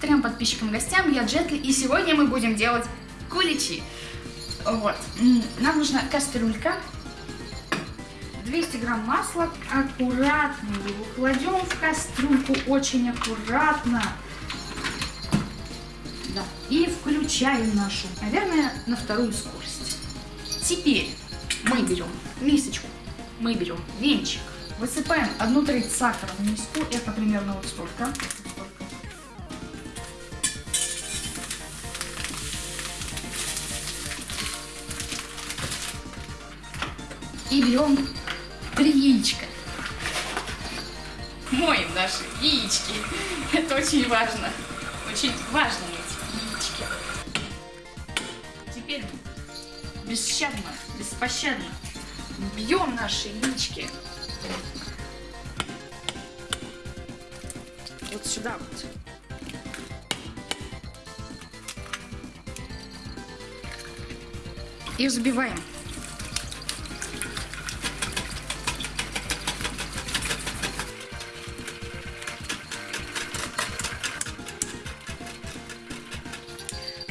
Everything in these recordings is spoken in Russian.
трем подписчикам, гостям. Я Джетли, и сегодня мы будем делать куличи. Вот. Нам нужна кастрюлька, 200 грамм масла. Аккуратно его кладем в кастрюльку, очень аккуратно. Да. И включаем нашу, наверное, на вторую скорость. Теперь мы берем мисочку, мы берем венчик, высыпаем одну треть сахара в миску, это примерно вот столько. И берем три яичка. Моем наши яички. Это очень важно. Очень важно эти яички. Теперь бесщадно, беспощадно бьем наши яички. Вот сюда вот. И взбиваем.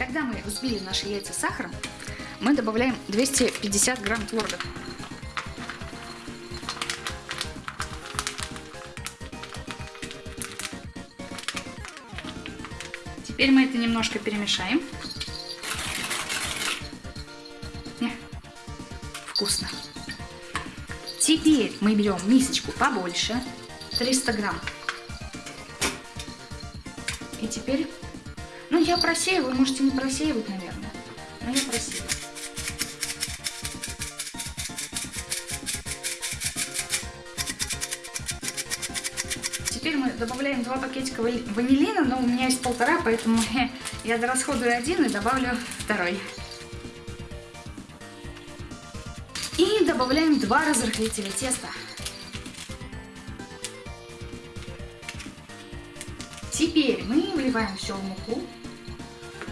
Когда мы взбили наши яйца с сахаром, мы добавляем 250 грамм творога. Теперь мы это немножко перемешаем. Вкусно. Теперь мы берем мисочку побольше, 300 грамм. И теперь, ну я просеиваю, можете не просеивать, наверное, но я просеиваю. Теперь мы добавляем два пакетика ванилина, но у меня есть полтора, поэтому я дорасходую один и добавлю второй. И добавляем два разрыхлителя теста. Теперь мы вливаем все в муку.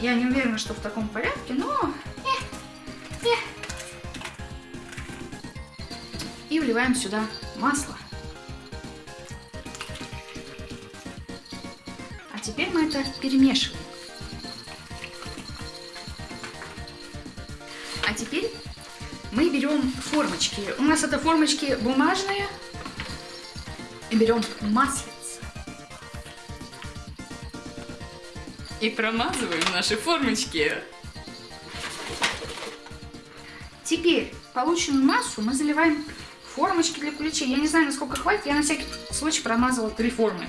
Я не уверена, что в таком порядке, но... э, э. И вливаем сюда масло. А теперь мы это перемешиваем. А теперь мы берем формочки. У нас это формочки бумажные. И берем маслица. И промазываем наши формочки. Теперь полученную массу мы заливаем формочки для куличей. Я не знаю, насколько хватит. Я на всякий случай промазала три формы.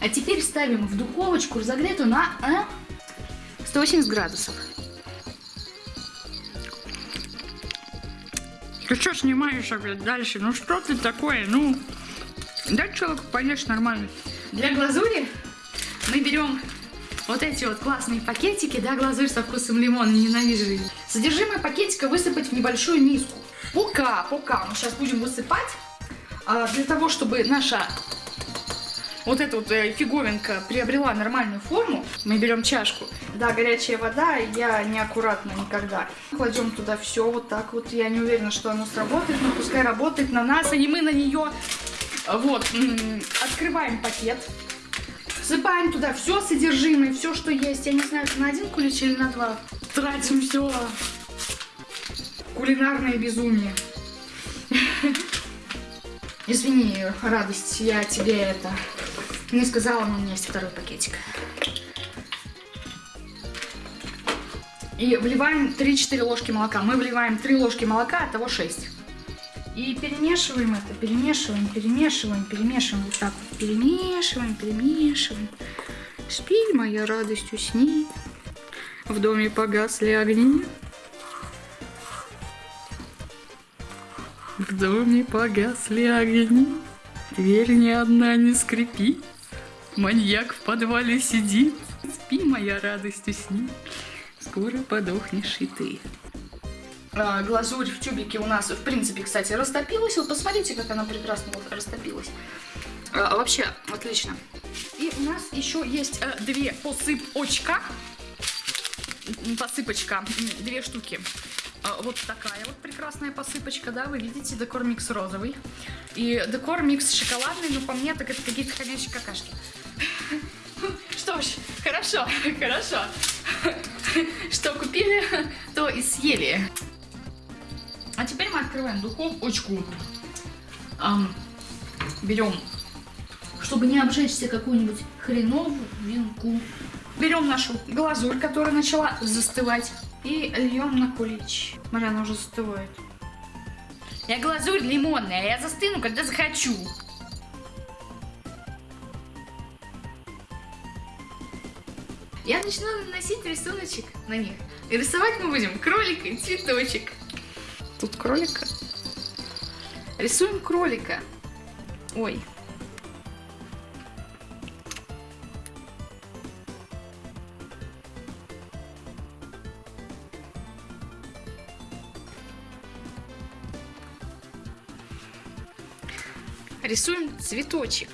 А теперь ставим в духовочку разогретую на а, 180 градусов. Ты что снимаешь опять дальше? Ну что ты такое? Ну, дай человеку поешь нормально. Для глазури мы берем вот эти вот классные пакетики, да, глазурь со вкусом лимона, ненавижу ее. Содержимое пакетика высыпать в небольшую миску. Пока, пока мы сейчас будем высыпать, а, для того, чтобы наша вот эта вот э, фиговинка приобрела нормальную форму, мы берем чашку. Да, горячая вода, я неаккуратно никогда. Кладем туда все вот так вот. Я не уверена, что оно сработает, но пускай работает на нас, а не мы на нее. Вот, открываем пакет. Всыпаем туда все содержимое, все, что есть. Я не знаю, это на один кулич или на два. Тратим все. Кулинарное безумие. Извини, радость, я тебе это не сказала, но у меня есть второй пакетик. И вливаем 3-4 ложки молока. Мы вливаем 3 ложки молока, от того 6. И перемешиваем это, перемешиваем, перемешиваем, перемешиваем. Вот так вот перемешиваем, перемешиваем. Спи, моя радость, усни. В доме погасли огни. В доме погасли огни, дверь ни одна не скрипит. Маньяк в подвале сидит, спи, моя радость, усни. Скоро подохнешь и ты. А, глазурь в тюбике у нас, в принципе, кстати, растопилась. Вот посмотрите, как она прекрасно растопилась. А, вообще, отлично. И у нас еще есть э, две посыпочка. Посыпочка. Две штуки. А, Вот такая вот прекрасная посыпочка, да, вы видите, декор микс розовый. И декор микс шоколадный, но по мне так это какие-то ходячие какашки. Что ж, хорошо, хорошо. Что купили, то и съели. А теперь мы открываем духовочку. Берем, чтобы не обжечься какую-нибудь хреновинку. Берем нашу глазурь, которая начала застывать, и льем на кулич. Смотри, она уже застывает. Я глазурь лимонная, я застыну, когда захочу. Я начну наносить рисуночек на них. И рисовать мы будем кролика и цветочек. Тут кролика. Рисуем кролика. Ой. Рисуем цветочек.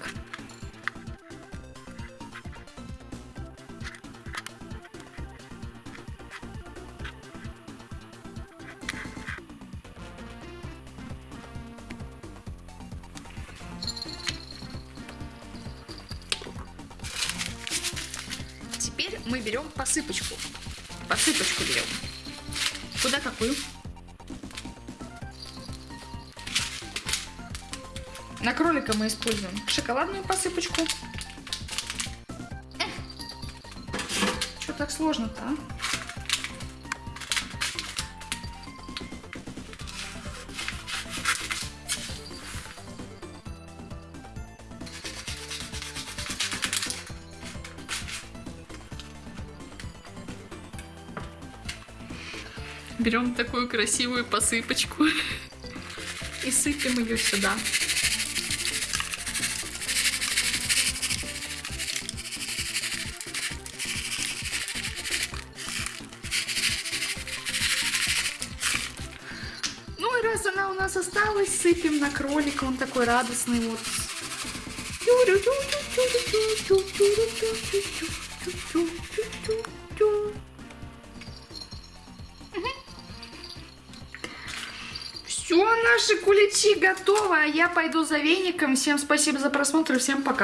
Теперь мы берем посыпочку. Посыпочку берем. Куда какую? На кролика мы используем шоколадную посыпочку. Что так сложно-то, а? Берем такую красивую посыпочку и сыпем ее сюда. Раз она у нас осталась, сыпем на кролика, он такой радостный вот. Все, наши куличи готовы, а я пойду за веником. Всем спасибо за просмотр всем пока.